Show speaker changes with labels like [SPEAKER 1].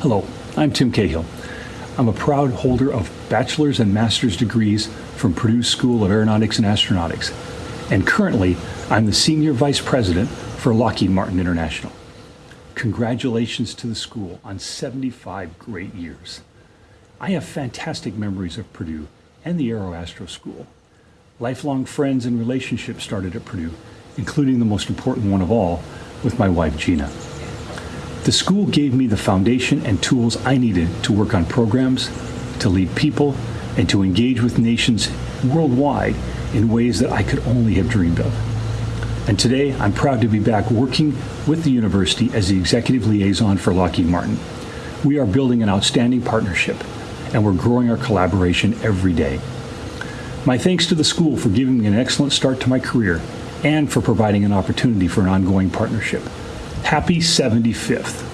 [SPEAKER 1] Hello, I'm Tim Cahill. I'm a proud holder of bachelor's and master's degrees from Purdue School of Aeronautics and Astronautics, and currently I'm the Senior Vice President for Lockheed Martin International. Congratulations to the school on 75 great years. I have fantastic memories of Purdue and the Aeroastro School. Lifelong friends and relationships started at Purdue, including the most important one of all, with my wife Gina. The school gave me the foundation and tools I needed to work on programs, to lead people, and to engage with nations worldwide in ways that I could only have dreamed of. And today, I'm proud to be back working with the university as the executive liaison for Lockheed Martin. We are building an outstanding partnership, and we're growing our collaboration every day. My thanks to the school for giving me an excellent start to my career and for providing an opportunity for an ongoing partnership. Happy 75th.